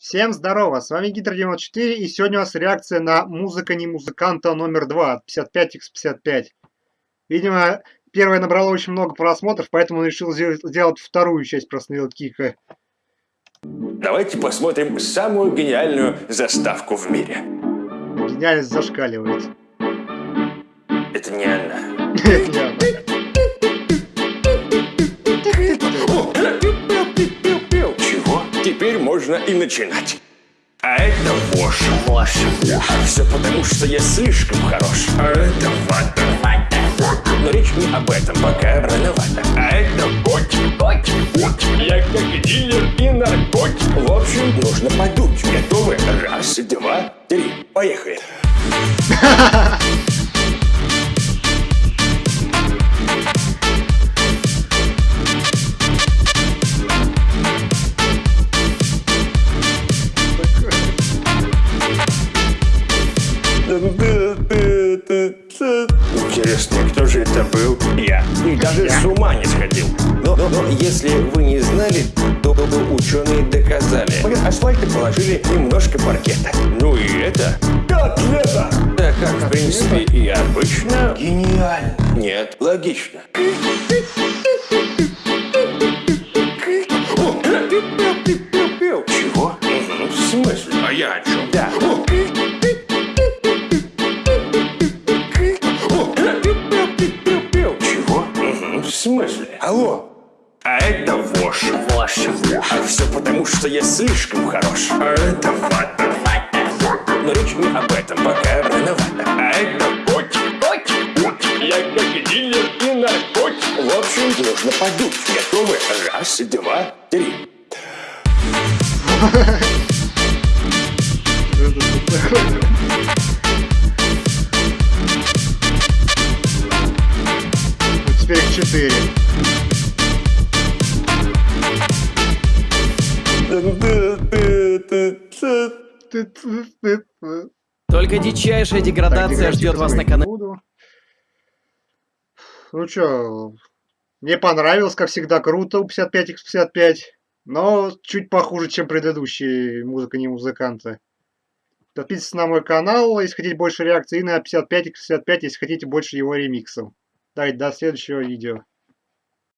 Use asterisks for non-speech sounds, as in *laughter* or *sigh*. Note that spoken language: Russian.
Всем здорово, с вами Гидро94 и сегодня у нас реакция на музыка не музыканта номер 2 55x55. Видимо, первая набрала очень много просмотров, поэтому он решил сделать вторую часть про Кика. Давайте посмотрим самую гениальную заставку в мире. Гениальность зашкаливает. Это не она. *laughs* Это не она. Можно и начинать. А это вошь. Вошь. А все потому, что я слишком хорош. А это вата. Вата. Но речь не об этом, пока рановато. А это котик. Котик. Вот я как дилер и наркотик. В общем, нужно подуть. Готовы? Раз, два, три. Поехали. *laughs* Интересно, кто же это был? Я. И даже с ума не сходил. Но, но, но если вы не знали, то, то ученые доказали. Под асфальты положили немножко паркета. Ну и это... Котлета! Да как, в принципе, и обычно. Гениально. Нет, логично. Чего? В смысле? А я о чем? Да. Алло? А это вошь. Вошь. А все потому, что я слишком хорош. А это вата. Вата. Но речь не об этом, пока рановато. А это котик. Котик. Котик. Я как дилер и наркотик. В общем, нужно подуть. Готовы? Раз, два, три. теперь их Только дичайшая деградация ждет вас на канале. Ну чё, мне понравилось, как всегда, круто у 55x55, но чуть похуже, чем предыдущие музыка не музыканты. Подписывайтесь на мой канал, если хотите больше реакций, и на 55x55, если хотите больше его ремиксов. Давайте до следующего видео.